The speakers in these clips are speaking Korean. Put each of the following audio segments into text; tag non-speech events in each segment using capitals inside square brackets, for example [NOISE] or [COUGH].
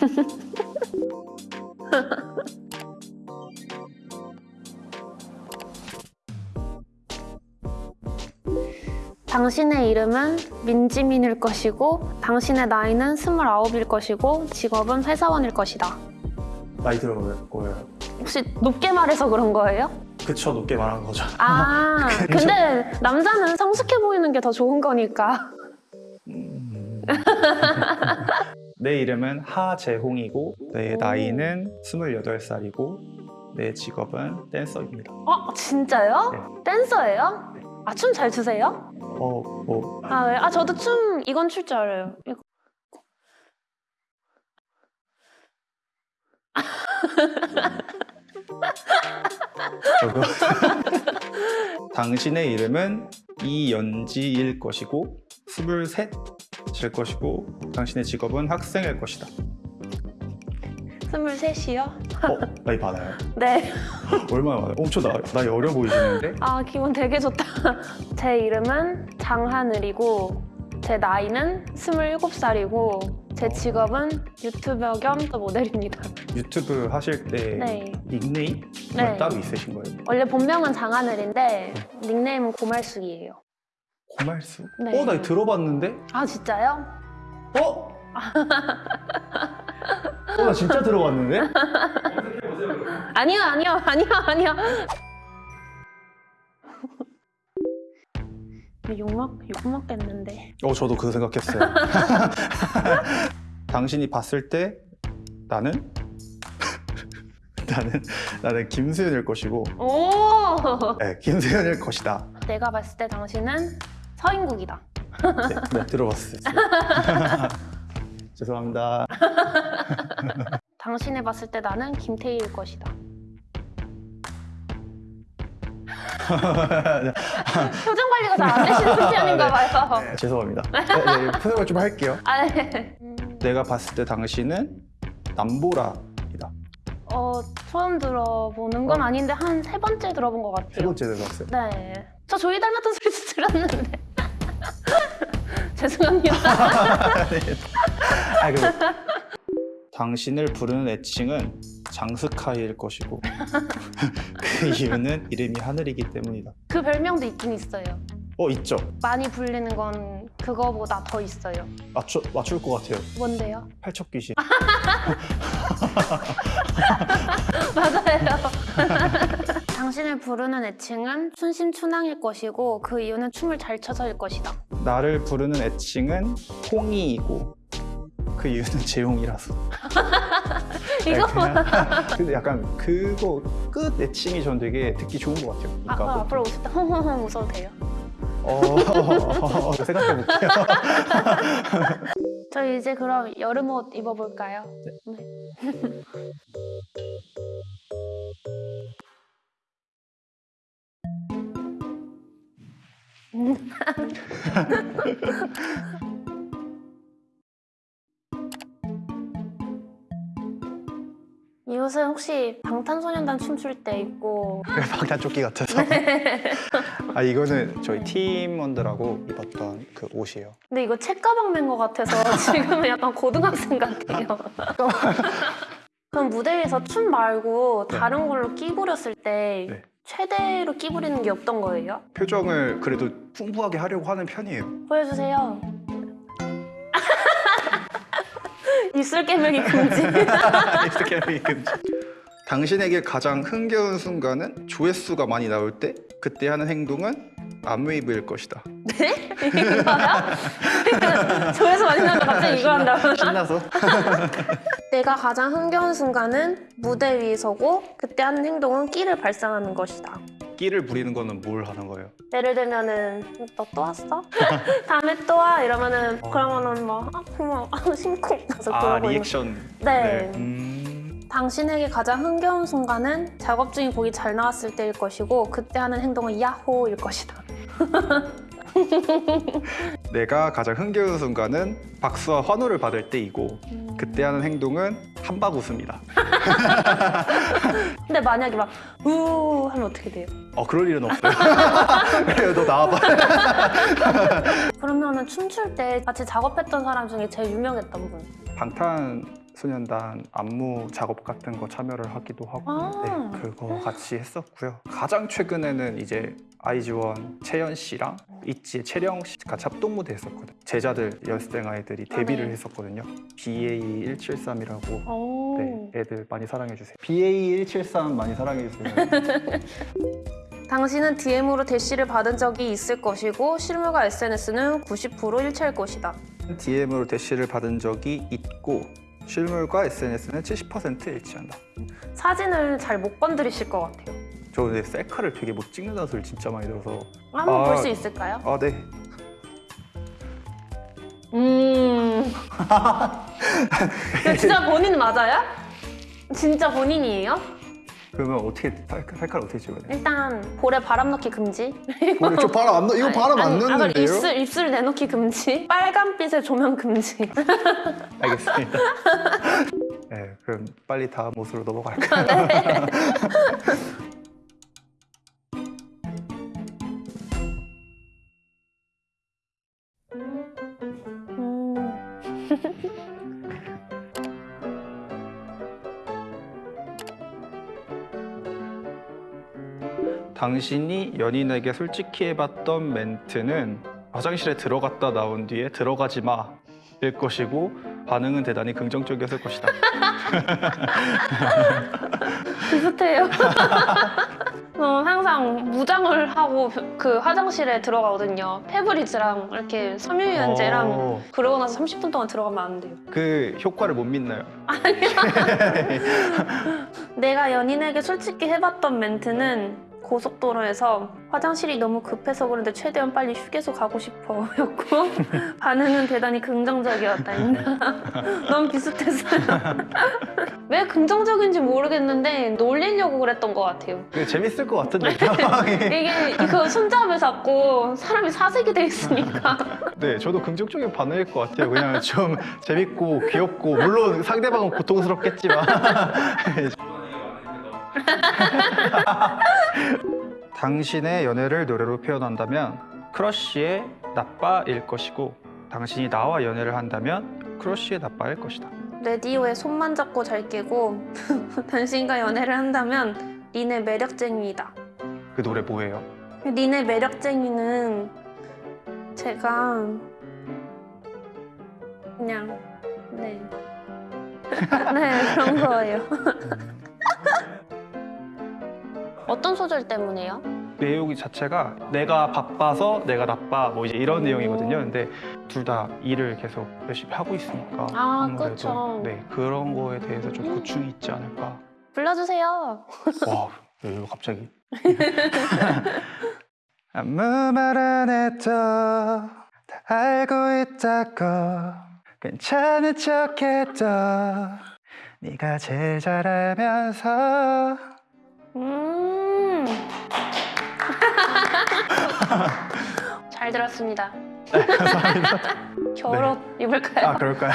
[LAUGHS] 당신의 이름은 민지민일 것이고 당신의 나이는 29일 것이고 직업은 회사원일 것이다. 나이 들어볼 거예요. 혹시 높게 말해서 그런 거예요? 그쵸 높게 말한 거죠. 아. [LAUGHS] 근데 남자는 성숙해 보이는 게 더 좋은 거니까. [LAUGHS] 음. 내 이름은 하재홍이고 내 오. 나이는 28살이고 내 직업은 댄서입니다. 어, 진짜요? 네. 댄서예요? 아, 춤 잘 추세요? 어, 뭐 아, 네. 아, 저도 춤 이건 출 줄 알아요. 이거. 저거 [LAUGHS] 당신의 이름은 이연지일 것이고 23일 것이고 당신의 직업은 학생일 것이다. 23이요? 어? 나이 많아요? [LAUGHS] 네. 얼마나 많아요? 엄청 나, 나이 어려 보이시는데? 아, 기분 되게 좋다. [LAUGHS] 제 이름은 장하늘이고, 제 나이는 27살이고, 제 직업은 유튜버 겸 모델입니다. 유튜브 하실 때 네. 닉네임 네. 따로 있으신 거예요? 원래 본명은 장하늘인데, 닉네임은 고말숙이에요. 고말수? 네. 어? 나 들어봤는데? 아, 진짜요? 어? 어, 나 진짜 들어봤는데? 아니요, 아니요, 아니요, 아니요. 욕먹, 욕먹겠는데. 어, 저도 그 생각했어요. [LAUGHS] 당신이 봤을 때 나는 나는 나는 김수현일 것이고, 오! 네, 김수현일 것이다. 내가 봤을 때 당신은 서인국이다. 네, 네 들어봤어요. [LAUGHS] 죄송합니다. 당신이 봤을 때 나는 김태희일 것이다. [LAUGHS] 표정 관리가 잘 안 되시는 편인가 봐요. 네, 죄송합니다. 네, 네, 표정을 좀 할게요. 아, 네. 음, 내가 봤을 때 당신은 남보라이다. 어, 처음 들어보는 건 어. 아닌데 한 세 번째 들어본 것 같아요. 세 번째 들어봤어요. 네. 저 조이 닮았던 소리도 들었는데. 죄송합니다. [LAUGHS] 아, 그리고 당신을 부르는 애칭은 장스카이일 것이고 [LAUGHS] 그 이유는 이름이 하늘이기 때문이다. 그 별명도 있긴 있어요. 어 있죠? 많이 불리는 건 그거보다 더 있어요. 맞춰, 맞출 것 같아요. 뭔데요? 팔척 귀신. [LAUGHS] 맞아요. 당신을 부르는 애칭은 춘심춘왕일 것이고 그 이유는 춤을 잘 춰서일 것이다. 나를 부르는 애칭은 홍이이고 그 이유는 [LAUGHS] 재홍이라서. [LAUGHS] 이거 [LAUGHS] 근데 약간 그거 끝 애칭이 전 되게 듣기 좋은 것 같아요. 아, 그러니까 그 뭐- 앞으로 오실 때 헝헝헝 웃어도 돼요? 어, 생각해 볼게요. 저희 이제 그럼 여름 옷 입어볼까요? 네. [LAUGHS] 이 옷은 혹시 방탄소년단 춤출 때 입고 방탄조끼 같아서. [LAUGHS] 아 이거는 저희 팀원들하고 입었던 그 옷이에요. 근데 이거 책가방 맨 것 같아서 [LAUGHS] 지금은 약간 고등학생 같아요. 그럼 무대 위에서 춤 말고 네. 다른 걸로 끼 부렸을 때 네. 최대로 끼 부리는 게 없던 거예요? 표정을 그래도 풍부하게 하려고 하는 편이에요. 보여주세요. [LAUGHS] 입술 깨물기 금지. [LAUGHS] 이렇게 하면 금지. 당신에게 가장 흥겨운 순간은 조회수가 많이 나올 때 그때 하는 행동은 암웨이브일 것이다. 이거야? 조회수 많이 나는데 갑자기 이거 한다고? 신나서? [LAUGHS] 내가 가장 흥겨운 순간은 무대 위에 서고 그때 하는 행동은 끼를 발산하는 것이다. 끼를 부리는 거는 뭘 하는 거예요? 예를 들면은 너 또 왔어? [LAUGHS] 다음에 또 와? 이러면은 그러면은 뭐 아, 고마워 [LAUGHS] 아, 심쿵 그래서 아 리액션. 네. 음, 당신에게 가장 흥겨운 순간은 작업 중인 곡이 잘 나왔을 때일 것이고 그때 하는 행동은 야호일 것이다. [LAUGHS] 내가 가장 흥겨운 순간은 박수와 환호를 받을 때이고 음. 그때 하는 행동은 한박 웃음이다. [LAUGHS] 근데 만약에 막 우 하면 어떻게 돼요? 어 그럴 일은 없어요. [LAUGHS] 그래요 너 나와봐. 그러면 은 춤출 때 같이 작업했던 사람 중에 제일 유명했던 분. 방탄 소년단 안무 작업 같은 거 참여를 하기도 하고 아. 네, 그거 같이 했었고요. 가장 최근에는 이제 아이즈원 채연 씨랑 있지의 채령 씨 같이 합동 무대 했었거든요. 제자들 연습생 아이들이 데뷔를 아, 네. 했었거든요. BA 173이라고 오. 네, 애들 많이 사랑해 주세요. BA 173 많이 사랑해 주세요. [LAUGHS] 당신은 DM으로 대시를 받은 적이 있을 것이고 실물과 SNS는 90% 일치할 것이다. DM으로 대시를 받은 적이 있고 실물과 SNS는 70% 일치한다. 사진을 잘 못 건드리실 것 같아요. 저 근데 셀카를 되게 못 찍는다는 소리 진짜 많이 들어서 한번 아. 볼수 있을까요? 아 네. 음. 이거 진짜 본인 맞아요? 진짜 본인이에요? 그러면 어떻게 셀카, 셀카를 어떻게 찍어야 돼요? 일단 볼에 바람 넣기 금지. 저 바람 안 넣, 이거 바람 안 아니, 아까 넣는데요? 입술 입술 내놓기 금지. 빨간빛의 조명 금지. 알겠습니다. [LAUGHS] 네, 그럼 빨리 다음 옷으로 넘어갈까요? 음. [LAUGHS] 당신이 연인에게 솔직히 해봤던 멘트는 화장실에 들어갔다 나온 뒤에 들어가지 마 일 것이고 반응은 대단히 긍정적이었을 것이다. [LAUGHS] 비슷해요. [LAUGHS] 어, 항상 무장을 하고 그 화장실에 들어가거든요. 페브리즈랑 이렇게 섬유유연제랑 어, 그러고 나서 30분 동안 들어가면 안 돼요. 그 효과를 못 믿나요? [LAUGHS] 내가 연인에게 솔직히 해봤던 멘트는 고속도로에서 화장실이 너무 급해서 그런데 최대한 빨리 휴게소 가고 싶어 였고 [LAUGHS] 반응은 대단히 긍정적이었다입니다. [LAUGHS] 너무 비슷했어요. [LAUGHS] 왜 긍정적인지 모르겠는데 놀리려고 그랬던 것 같아요. 재밌을 것 같은데 상황이. 이게 이거 손잡을 잡고 사람이 사색이 돼 있으니까 네, 저도 긍정적인 반응일 것 같아요. 그냥 좀 재밌고 귀엽고 물론 상대방은 고통스럽겠지만 [LAUGHS] 당신의 연애를 노래로 표현한다면 크러쉬의 나빠일 것이고 당신이 나와 연애를 한다면 크러쉬의 나빠일 것이다. 레디오의 손만 잡고 잘 깨고 [LAUGHS] 당신과 연애를 한다면 린의 매력쟁이다. 그 노래 뭐예요? 린의 매력쟁이는 제가 그냥 네. [LAUGHS] 네 그런 거예요. 어떤 소절 때문에요? 내용 자체가 내가 바빠서 내가 나빠 뭐 이제 이런 오. 내용이거든요. 근데 둘 다 일을 계속 열심히 하고 있으니까 아, 아무래도 그쵸. 네 그런 거에 대해서 좀 고충이 있지 않을까. 불러주세요. 와, 왜 갑자기? 아무 말 안 해도 다 알고 있다고 괜찮은 척해도 네가 제일 잘 알면서 음. [LAUGHS] 잘 들었습니다. 감사합니다. [LAUGHS] 겨울옷 입을까요? 아 그럴까요?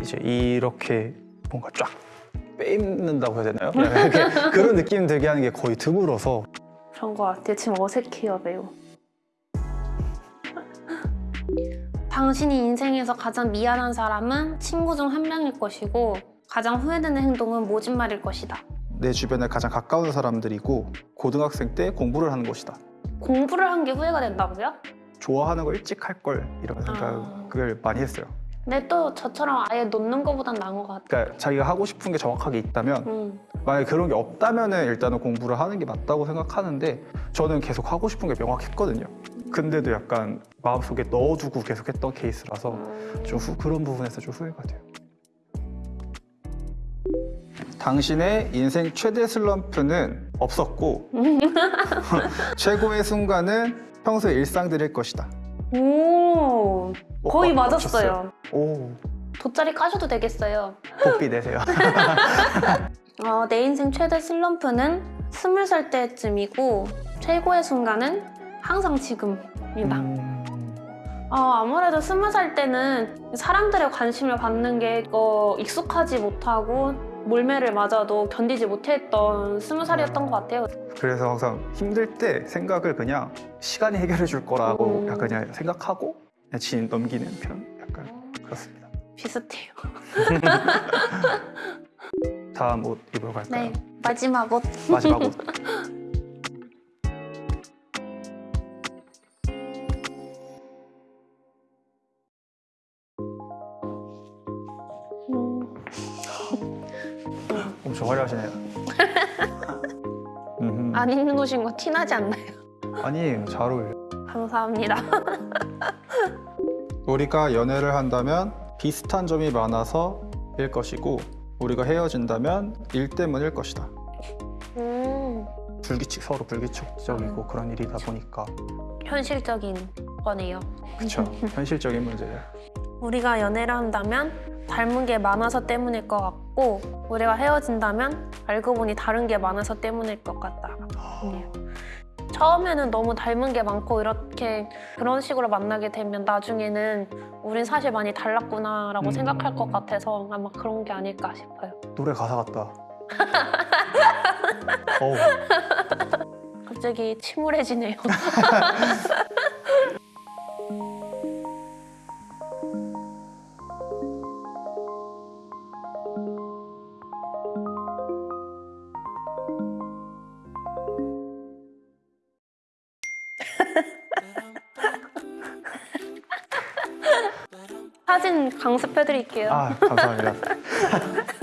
이제 이렇게 뭔가 쫙 빼입는다고 해야 되나요? [LAUGHS] 이렇게 그런 느낌 들게 하는 게 거의 드물어서 그런 것 같아요. 지금 어색해요, 매우. [LAUGHS] 당신이 인생에서 가장 미안한 사람은 친구 중 한 명일 것이고 가장 후회되는 행동은 모진말일 것이다. 내 주변에 가장 가까운 사람들이고 고등학생 때 공부를 하는 것이다. 공부를 한 게 후회가 된다고요? 좋아하는 걸 일찍 할 걸 이런 생각을 많이 했어요. 근데 또 저처럼 아예 놓는 것보단 나은 것 같아요. 그러니까 자기가 하고 싶은 게 정확하게 있다면 음. 만약에 그런 게 없다면 은 일단은 공부를 하는 게 맞다고 생각하는데 저는 계속 하고 싶은 게 명확했거든요. 근데도 약간 마음속에 넣어두고 계속 했던 케이스라서 음. 좀 후- 그런 부분에서 좀 후회가 돼요. 당신의 인생 최대 슬럼프는 없었고 [LAUGHS] 최고의 순간은 평소의 일상들일 것이다. 오, 거의 어, 맞았어요. 오, 돗자리 까셔도 되겠어요. 복비 내세요. [LAUGHS] 어, 내 인생 최대 슬럼프는 스물 살 때쯤이고 최고의 순간은 항상 지금입니다. 음, 어, 아무래도 스무 살 때는 사람들의 관심을 받는 게 어, 익숙하지 못하고 몰매를 맞아도 견디지 못했던 스무 살이었던 것 같아요. 그래서 항상 힘들 때 생각을 그냥 시간이 해결해 줄 거라고 음. 약간 그냥 생각하고 그냥 진 넘기는 편 약간 그렇습니다. 비슷해요. [LAUGHS] 다음 옷 입으러 갈까요? 네, 마지막 옷. 마지막 옷. [LAUGHS] 엄청 화려하시네요. 음흠. 안 입는 옷인 거 티나지 않나요? 아니 잘 어울려. 감사합니다. [LAUGHS] 우리가 연애를 한다면 비슷한 점이 많아서 일 것이고 우리가 헤어진다면 일 때문일 것이다. 음, 불규칙 서로 불규칙적이고 그런 일이다 보니까 현실적인 거네요. 그쵸 [LAUGHS] 현실적인 문제예요. 우리가 연애를 한다면 닮은 게 많아서 때문일 것 같고 우리가 헤어진다면 알고 보니 다른 게 많아서 때문일 것 같다. 네. 처음에는 너무 닮은 게 많고 이렇게 그런 식으로 만나게 되면 나중에는 우린 사실 많이 달랐구나 라고 음. 생각할 것 같아서 아마 그런 게 아닐까 싶어요. 노래 가사 같다. [LAUGHS] 갑자기 침울해지네요. [LAUGHS] 사진 강습해드릴게요. 아 감사합니다. [LAUGHS]